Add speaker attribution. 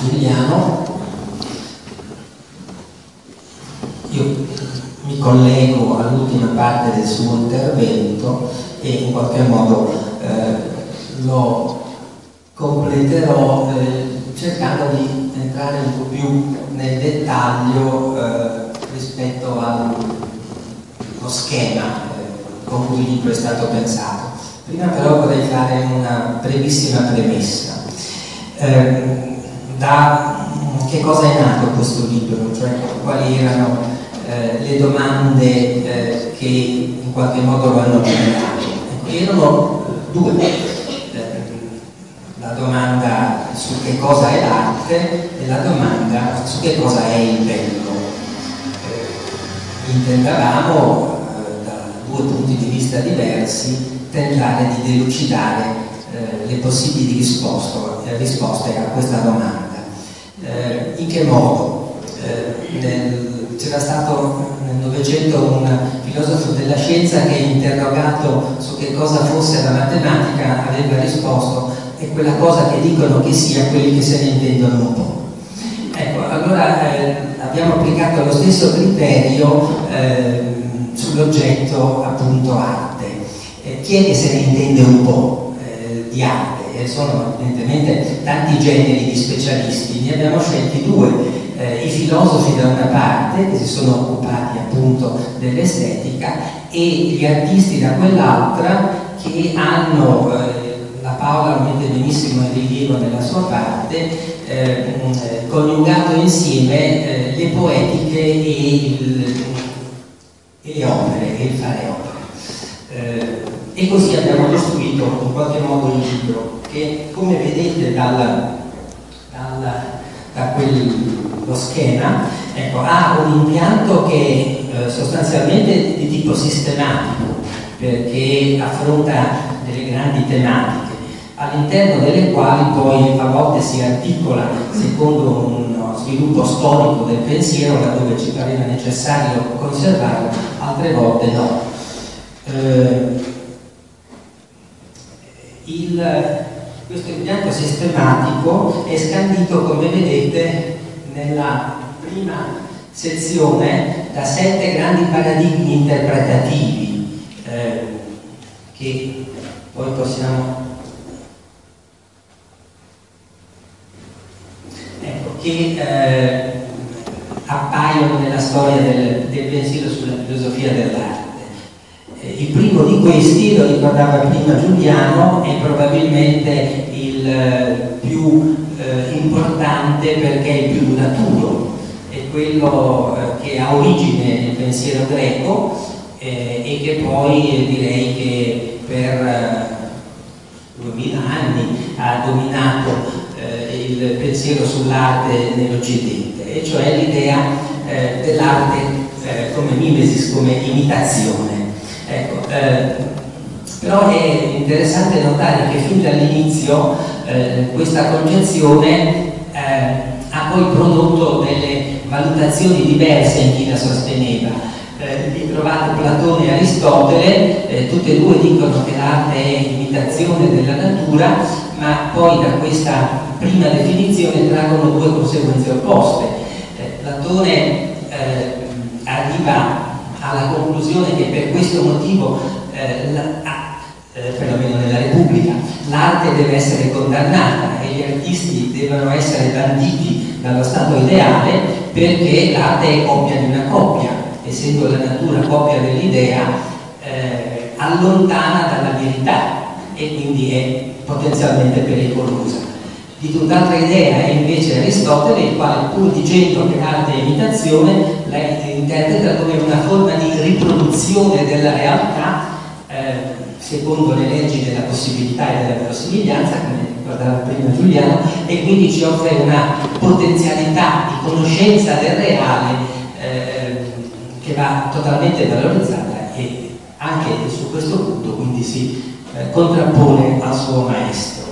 Speaker 1: Giuliano. Io mi collego all'ultima parte del suo intervento e in qualche modo eh, lo completerò eh, cercando di entrare un po' più nel dettaglio eh, rispetto allo schema eh, con cui il libro è stato pensato. Prima però vorrei fare una brevissima premessa. Eh, da che cosa è nato questo libro, cioè quali erano eh, le domande eh, che in qualche modo lo hanno generato. Erano due, eh, la domanda su che cosa è l'arte e la domanda su che cosa è il bello. Eh, intendavamo eh, da due punti di vista diversi tentare di delucidare eh, le possibili risposte a questa domanda. Eh, in che modo? Eh, c'era stato nel Novecento un filosofo della scienza che interrogato su che cosa fosse la matematica aveva risposto è quella cosa che dicono che sia quelli che se ne intendono un po'. Ecco, allora eh, abbiamo applicato lo stesso criterio eh, sull'oggetto appunto arte. Eh, chi è che se ne intende un po' eh, di arte? Sono evidentemente tanti generi di specialisti, ne abbiamo scelti due, eh, i filosofi da una parte, che si sono occupati appunto dell'estetica, e gli artisti da quell'altra, che hanno, eh, la Paola lo mette benissimo in rilievo nella sua parte, eh, coniugato insieme eh, le poetiche e, il, e, le opere, e il fare opere. E così abbiamo costruito in qualche modo il libro che come vedete dal, dal, da quello schema ecco, ha un impianto che eh, sostanzialmente è di tipo sistematico perché affronta delle grandi tematiche all'interno delle quali poi a volte si articola secondo uno sviluppo storico del pensiero laddove ci pareva necessario conservarlo, altre volte no. Eh, il, questo impianto sistematico è scandito, come vedete, nella prima sezione da sette grandi paradigmi interpretativi eh, che poi possiamo ecco, che eh, appaiono nella storia del, del pensiero sulla filosofia dell'arte il primo di questi, lo ricordava prima Giuliano, è probabilmente il eh, più eh, importante perché è il più duraturo, è quello eh, che ha origine nel pensiero greco eh, e che poi eh, direi che per duemila anni ha dominato il pensiero sull'arte nell'Occidente, e cioè l'idea dell'arte come mimesis, come imitazione. Ecco, eh, però è interessante notare che fin dall'inizio eh, questa concezione eh, ha poi prodotto delle valutazioni diverse in chi la sosteneva. Eh, vi trovate Platone e Aristotele, eh, tutte e due dicono che l'arte è imitazione della natura, ma poi da questa prima definizione traggono due conseguenze opposte. Eh, Platone arriva alla conclusione che per questo motivo, eh, la, eh, perlomeno nella Repubblica, l'arte deve essere condannata e gli artisti devono essere banditi dallo stato ideale perché l'arte è coppia di una coppia, essendo la natura coppia dell'idea, eh, allontana dalla verità e quindi è potenzialmente pericolosa. Di tutt'altra idea è invece Aristotele, il quale pur dicendo che l'arte è imitazione, la interpreta come una forma di riproduzione della realtà eh, secondo le leggi della possibilità e della verosimiglianza, come ricordava prima Giuliano, e quindi ci offre una potenzialità di conoscenza del reale eh, che va totalmente valorizzata e anche su questo punto quindi si eh, contrappone al suo maestro.